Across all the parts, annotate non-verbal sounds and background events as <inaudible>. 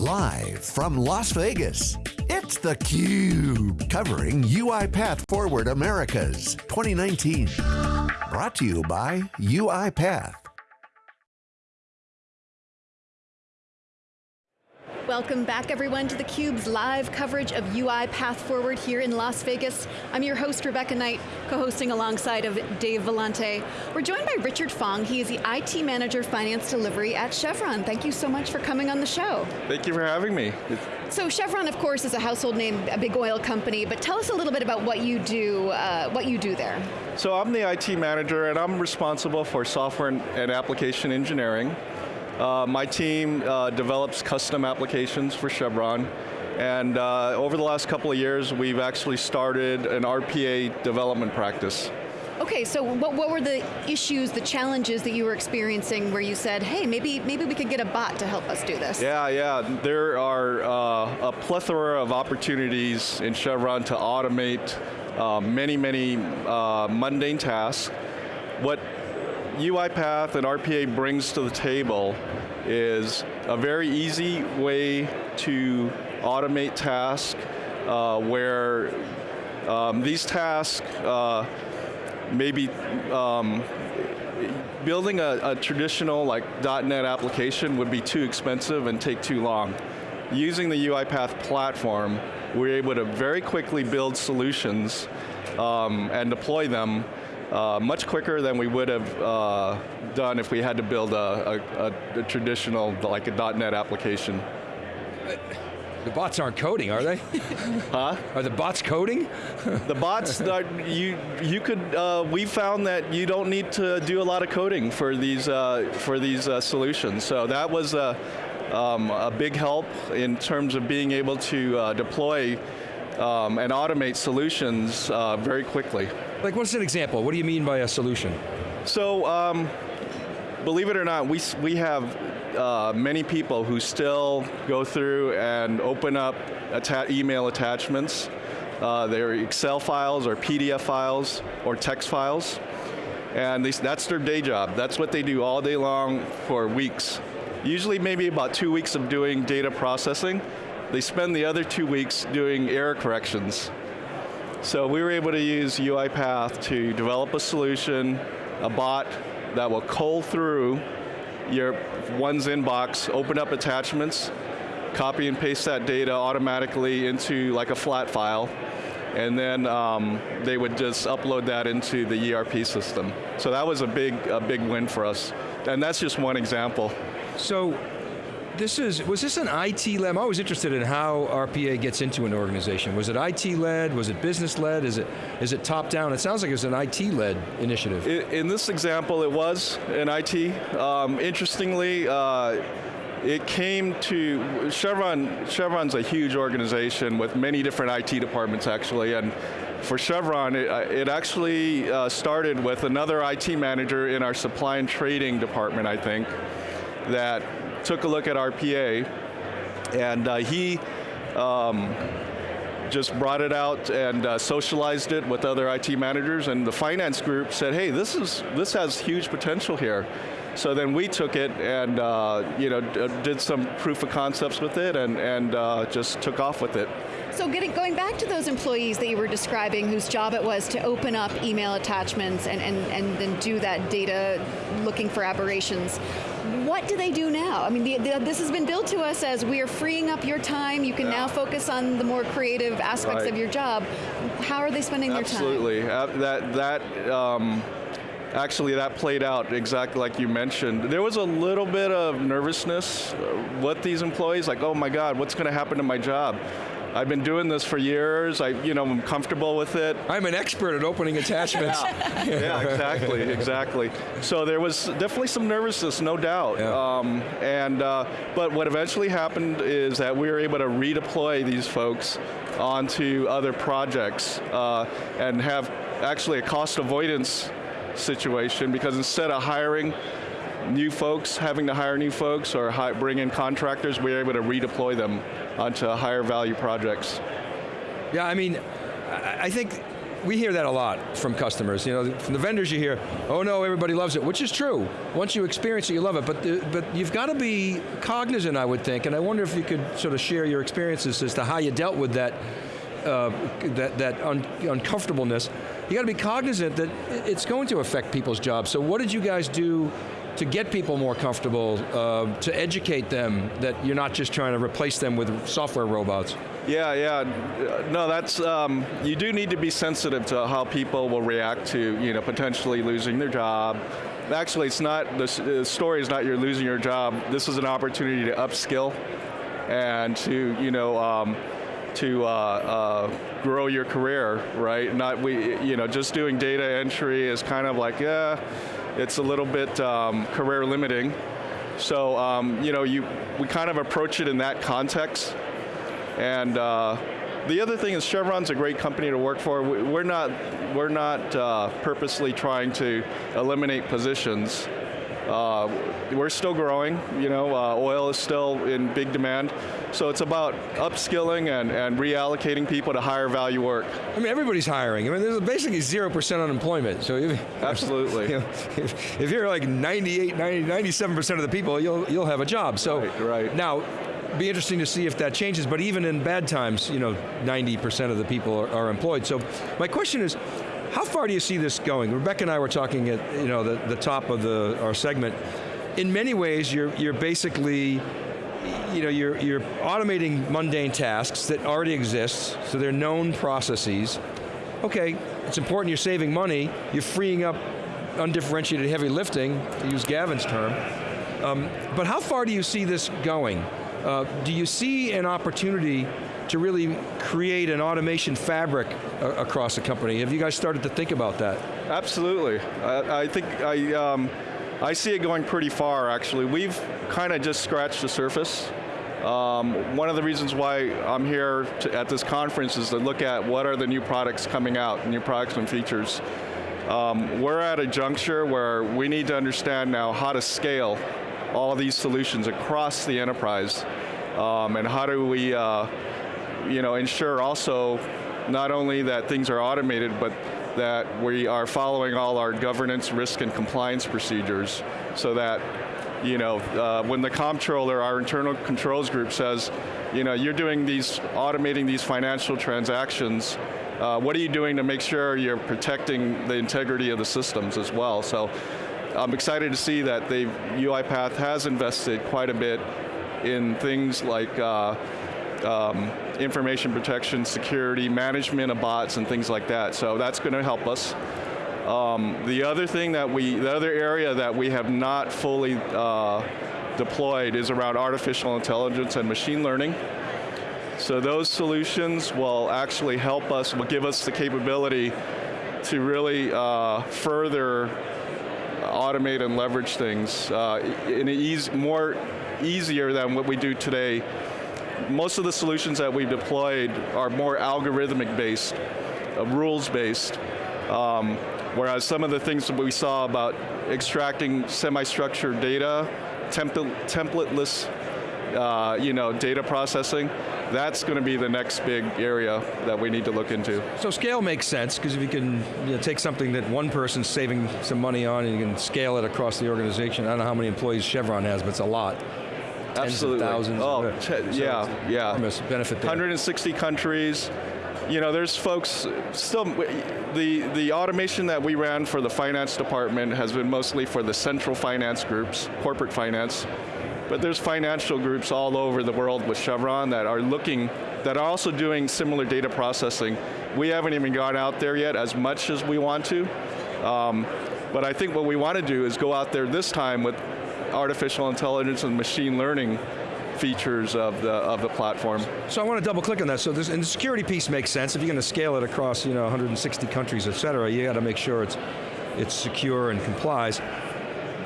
Live from Las Vegas, it's theCUBE, covering UiPath Forward Americas 2019. Brought to you by UiPath. Welcome back everyone to theCUBE's live coverage of UiPath Forward here in Las Vegas. I'm your host, Rebecca Knight, co-hosting alongside of Dave Vellante. We're joined by Richard Fong, he is the IT Manager Finance Delivery at Chevron. Thank you so much for coming on the show. Thank you for having me. So Chevron, of course, is a household name, a big oil company, but tell us a little bit about what you do, uh, what you do there. So I'm the IT manager and I'm responsible for software and application engineering. Uh, my team uh, develops custom applications for Chevron, and uh, over the last couple of years, we've actually started an RPA development practice. Okay, so what, what were the issues, the challenges that you were experiencing where you said, hey, maybe, maybe we could get a bot to help us do this? Yeah, yeah, there are uh, a plethora of opportunities in Chevron to automate uh, many, many uh, mundane tasks. What UiPath and RPA brings to the table is a very easy way to automate tasks uh, where um, these tasks uh, maybe um, building a, a, traditional like .NET application would be too expensive and take too long. Using the UiPath platform, we're able to very quickly build solutions um, and deploy them uh, much quicker than we would have uh, done if we had to build a, a, a traditional, like a .NET application. The bots aren't coding, are they? <laughs> huh? Are the bots coding? the bots, <laughs> are, you you could. Uh, we found that you don't need to do a lot of coding for these uh, for these uh, solutions. So that was a, um, a big help in terms of being able to uh, deploy um, and automate solutions uh, very quickly. Like what's an example? What do you mean by a solution? So, um, believe it or not, we, we have uh, many people who still go through and open up atta email attachments. Uh, they're Excel files or PDF files or text files. And they, that's their day job. That's what they do all day long for weeks. Usually maybe about two weeks of doing data processing. They spend the other two weeks doing error corrections so we were able to use UiPath to develop a solution, a bot that will cull through your one's inbox, open up attachments, copy and paste that data automatically into like a flat file, and then um, they would just upload that into the ERP system. So that was a big, a big win for us. And that's just one example. So this is, was this an IT led? I'm always interested in how RPA gets into an organization. Was it IT led, was it business led, is it, is it top down? It sounds like it was an IT led initiative. In, this example, it was an IT. Um, interestingly, uh, it came to, Chevron, Chevron's a huge organization with many different IT departments actually, and for Chevron, it, it actually uh, started with another IT manager in our supply and trading department, I think, that took a look at RPA, and uh, he um, just brought it out and uh, socialized it with other IT managers, and the finance group said, hey, this, is, this has huge potential here. So then we took it and uh, you know, did some proof of concepts with it and, and uh, just took off with it. So getting, going back to those employees that you were describing whose job it was to open up email attachments and, and, and then do that data looking for aberrations, what do they do now? I mean, the, the, this has been billed to us as we are freeing up your time, you can yeah. now focus on the more creative aspects right. of your job. How are they spending Absolutely. their time? Absolutely, that, that um, actually that played out exactly like you mentioned. There was a little bit of nervousness with these employees, like, oh my God, what's going to happen to my job? I've been doing this for years. I, you know, I'm comfortable with it. I'm an expert at opening attachments. <laughs> yeah. <laughs> yeah, exactly, exactly. So there was definitely some nervousness, no doubt. Yeah. Um, and uh, but what eventually happened is that we were able to redeploy these folks onto other projects uh, and have actually a cost avoidance situation because instead of hiring new folks, having to hire new folks or bring in contractors, we are able to redeploy them onto higher value projects. Yeah, I mean, I think we hear that a lot from customers. You know, from the vendors you hear, oh no, everybody loves it, which is true. Once you experience it, you love it. But the, but you've got to be cognizant, I would think, and I wonder if you could sort of share your experiences as to how you dealt with that uh, that, that un uncomfortableness, you got to be cognizant that it's going to affect people's jobs. So what did you guys do to get people more comfortable, uh, to educate them that you're not just trying to replace them with software robots? Yeah, yeah. No, that's, um, you do need to be sensitive to how people will react to, you know, potentially losing their job. Actually, it's not, the story is not you're losing your job. This is an opportunity to upskill and to, you know, um, to uh, uh, grow your career, right? Not we, you know, just doing data entry is kind of like, yeah, it's a little bit um, career limiting. So, um, you know, you we kind of approach it in that context. And uh, the other thing is Chevron's a great company to work for. We're not, we're not uh, purposely trying to eliminate positions. Uh, we're still growing, you know, uh, oil is still in big demand. So it's about upskilling and, and reallocating people to higher value work. I mean, everybody's hiring. I mean, there's basically 0% unemployment. So if, Absolutely. You <laughs> know, if, if, you're like 98, 90, 97% of the people, you'll, you'll have a job. So right, right. now, be interesting to see if that changes, but even in bad times, you know, 90% of the people are, are employed. So my question is, how far do you see this going? Rebecca and I were talking at you know the, the top of the our segment. In many ways, you're you're basically you know, you're, you're automating mundane tasks that already exist, so they're known processes. Okay, it's important you're saving money, you're freeing up undifferentiated heavy lifting, to use Gavin's term. Um, but how far do you see this going? Uh, do you see an opportunity to really create an automation fabric across the company. Have you guys started to think about that? Absolutely. I, I think I, um, I see it going pretty far actually. We've kind of just scratched the surface. Um, one of the reasons why I'm here to, at this conference is to look at what are the new products coming out, new products and features. Um, we're at a juncture where we need to understand now how to scale all these solutions across the enterprise. Um, and how do we uh, you know, ensure also not only that things are automated, but that we are following all our governance, risk, and compliance procedures so that you know, uh, when the comptroller, our internal controls group says, you know, you're doing these, automating these financial transactions, uh, what are you doing to make sure you're protecting the integrity of the systems as well? So I'm excited to see that UiPath has invested quite a bit in things like uh, um, information protection, security, management of bots and things like that. So that's going to help us. Um, the other thing that we, the other area that we have not fully uh, deployed is around artificial intelligence and machine learning. So those solutions will actually help us, will give us the capability to really uh, further automate and leverage things uh, in a easy, more easier than what we do today most of the solutions that we've deployed are more algorithmic based, uh, rules based, um, whereas some of the things that we saw about extracting semi-structured data, template, templateless uh, you know, data processing, that's going to be the next big area that we need to look into. So scale makes sense, because if you can you know, take something that one person's saving some money on and you can scale it across the organization, I don't know how many employees Chevron has, but it's a lot. Absolutely. thousands. Oh, so yeah, yeah. benefit there. 160 countries. You know, there's folks still, the, the automation that we ran for the finance department has been mostly for the central finance groups, corporate finance, but there's financial groups all over the world with Chevron that are looking, that are also doing similar data processing. We haven't even gone out there yet as much as we want to, um, but I think what we want to do is go out there this time with artificial intelligence and machine learning features of the of the platform. So I want to double click on that. So this and the security piece makes sense. If you're going to scale it across you know 160 countries, et cetera, you got to make sure it's it's secure and complies.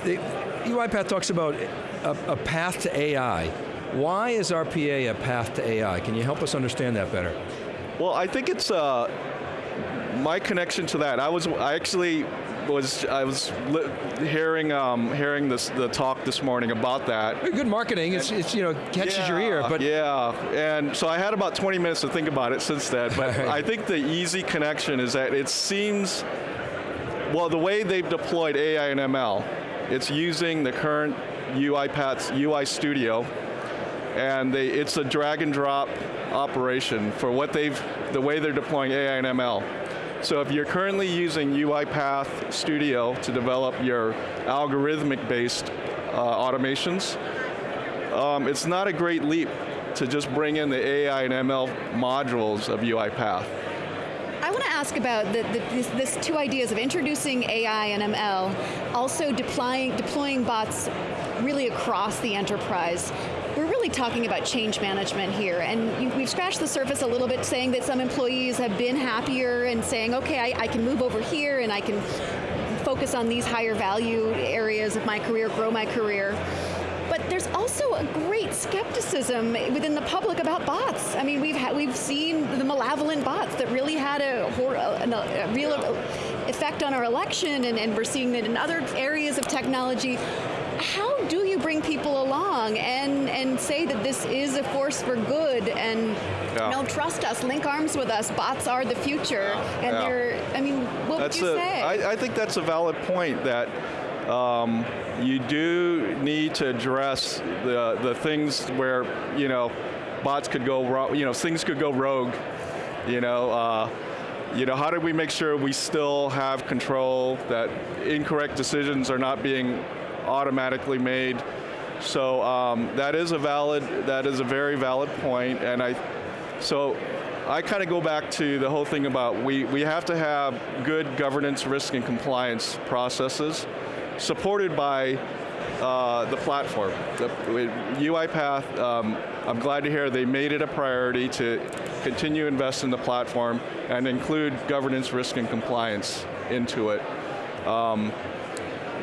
The, UiPath talks about a, a path to AI. Why is RPA a path to AI? Can you help us understand that better? Well, I think it's uh, my connection to that. I was I actually was I was li- hearing um, hearing this the talk this morning about that. Good marketing. It's, it's you know catches your ear, but yeah, and so I had about 20 minutes to think about it since then. But <laughs> I think the easy connection is that it seems, well, the way they've deployed AI and ML, it's using the current UiPath's UI Studio, and they, it's a drag and drop operation for what they've, the way they're deploying AI and ML. So if you're currently using UiPath Studio to develop your algorithmic-based uh, automations, um, it's not a great leap to just bring in the AI and ML modules of UiPath. I want to ask about the, the, this, this, two ideas of introducing AI and ML, also deploying, deploying bots really across the enterprise. Really talking about change management here, and you, we've scratched the surface a little bit saying that some employees have been happier and saying, okay, I, I can move over here and I can focus on these higher value areas of my career, grow my career. But there's also a great skepticism within the public about bots. I mean, we've we've seen the malevolent bots that really had a, a, a real effect on our election, and, and we're seeing it in other areas of technology how people along and, and say that this is a force for good and yeah. you know, trust us, link arms with us, bots are the future, and yeah. they're, I mean, what that's would you a, say? I, I think that's a valid point that um, you do need to address the, the things where, you know, bots could go wrong, you know, things could go rogue, you know, uh, you know, how do we make sure we still have control, that incorrect decisions are not being automatically made. So um, that is a valid, that is a very valid point, and I, so I kind of go back to the whole thing about we, we have to have good governance, risk, and compliance processes supported by uh, the platform. The, UiPath, um, I'm glad to hear they made it a priority to continue invest in the platform and include governance, risk, and compliance into it. Um,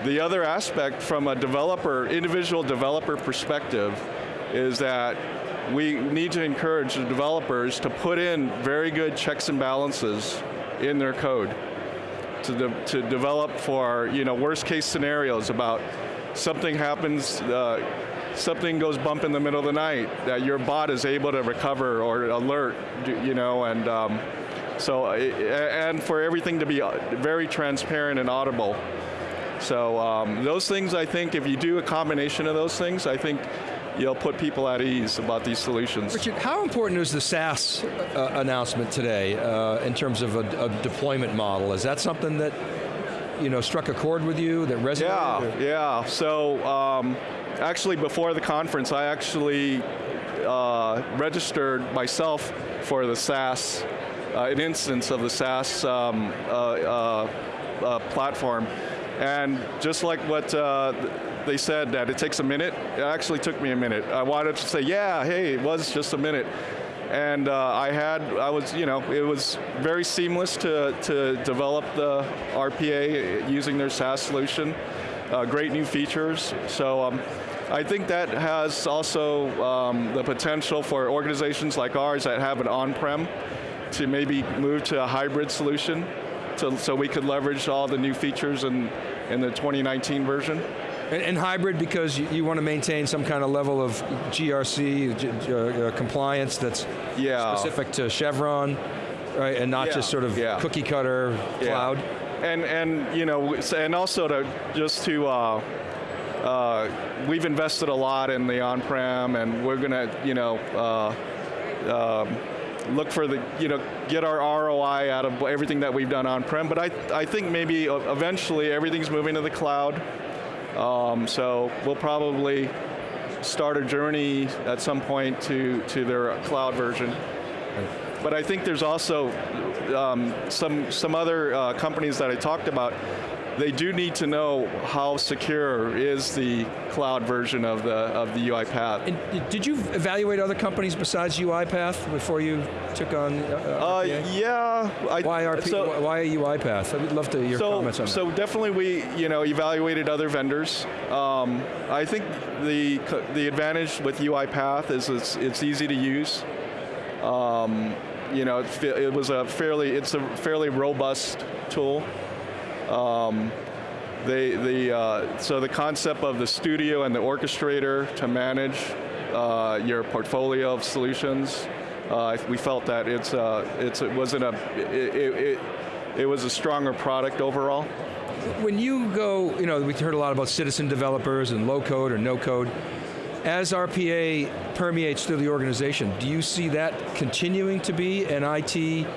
the other aspect from a developer, individual developer perspective is that we need to encourage the developers to put in very good checks and balances in their code to, de to develop for you know worst case scenarios about something happens, uh, something goes bump in the middle of the night, that your bot is able to recover or alert, you know, and um, so, and for everything to be uh, very transparent and audible. So um, those things, I think, if you do a combination of those things, I think you'll put people at ease about these solutions. Richard, how important is the SaaS uh, announcement today uh, in terms of a, a, deployment model? Is that something that you know struck a chord with you that resonated? Yeah, or? yeah. So um, actually, before the conference, I actually uh, registered myself for the SaaS, uh, an instance of the SaaS um, uh, uh, platform. And just like what uh, they said that it takes a minute, it actually took me a minute. I wanted to say, yeah, hey, it was just a minute. And uh, I had, I was, you know, it was very seamless to, to develop the RPA using their SaaS solution. Uh, great new features. So um, I think that has also um, the potential for organizations like ours that have an on-prem to maybe move to a hybrid solution to, so we could leverage all the new features in, in the 2019 version. And, and hybrid because you, you, want to maintain some kind of level of GRC uh, uh, compliance that's yeah. specific to Chevron, right? And not yeah. just sort of yeah. cookie cutter cloud. And and you know, and also to just to. Uh, uh, we've invested a lot in the on-prem, and we're going to, you know, uh, um, look for the, you know, get our ROI out of everything that we've done on-prem, but I, I think maybe eventually everything's moving to the cloud. Um, so we'll probably start a journey at some point to, to their cloud version. But I think there's also um, some, some other uh, companies that I talked about they do need to know how secure is the cloud version of the of the UiPath. And did you evaluate other companies besides UiPath before you took on uh, uh, yeah. I, why RP, so, why UiPath? I would love to hear your so, comments on so that. So definitely we you know evaluated other vendors. Um, I think the the advantage with UiPath is it's, it's easy to use. Um, you know, it, it was a fairly, it's a fairly robust tool. Um, they, the, uh, so the concept of the studio and the orchestrator to manage uh, your portfolio of solutions, uh, we felt that it's, uh, it's, it wasn't a, it, it, it, it was a stronger product overall. When you go, you know, we heard a lot about citizen developers and low code or no code. As RPA permeates through the organization, do you see that continuing to be an IT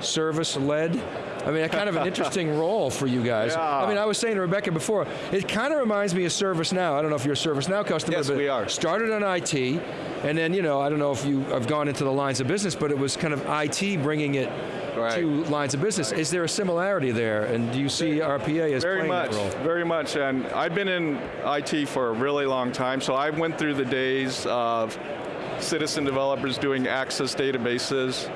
service led I mean, kind of an interesting <laughs> role for you guys. Yeah. I mean, I was saying to Rebecca before, it kind of reminds me of ServiceNow. I don't know if you're a ServiceNow customer, Yes, but we are. started on IT, and then, you know, I don't know if you have gone into the lines of business, but it was kind of IT bringing it Right. to lines of business. Is there a similarity there, and do you see RPA as Very playing much, that role? very much, and I've been in IT for a really long time, so I went through the days of citizen developers doing access databases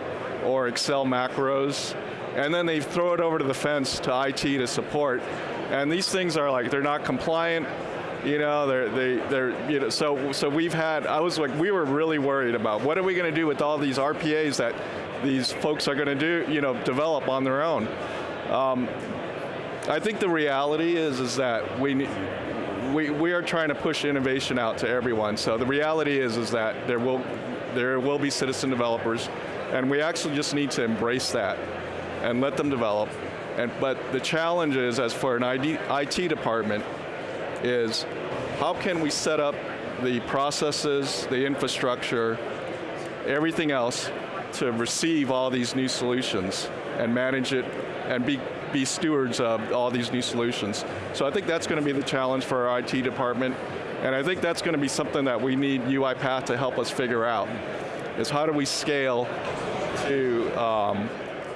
or Excel macros, and then they throw it over to the fence to IT to support, and these things are like, they're not compliant, you know, they're, they, they're, you know, so, so we've had, I was like, we were really worried about what are we going to do with all these RPAs that these folks are going to do, you know, develop on their own. Um, I think the reality is is that we we we are trying to push innovation out to everyone. So the reality is is that there will there will be citizen developers, and we actually just need to embrace that and let them develop. And but the challenge is, as for an ID, IT department, is how can we set up the processes, the infrastructure, everything else to receive all these new solutions and manage it and be, be stewards of all these new solutions. So I think that's going to be the challenge for our IT department, and I think that's going to be something that we need UiPath to help us figure out, is how do we scale to um,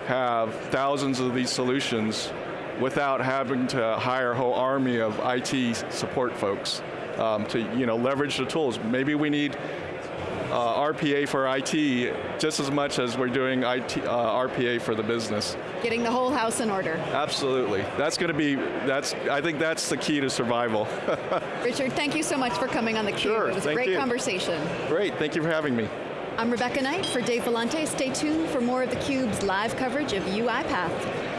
have thousands of these solutions without having to hire a whole army of IT support folks um, to you know, leverage the tools. Maybe we need uh, RPA for IT just as much as we're doing IT, uh, RPA for the business. Getting the whole house in order. Absolutely. That's going to be, that's, I think that's the key to survival. <laughs> Richard, thank you so much for coming on theCUBE. Sure, it was a great you. conversation. Great, thank you for having me. I'm Rebecca Knight for Dave Vellante. Stay tuned for more of theCUBE's live coverage of UiPath.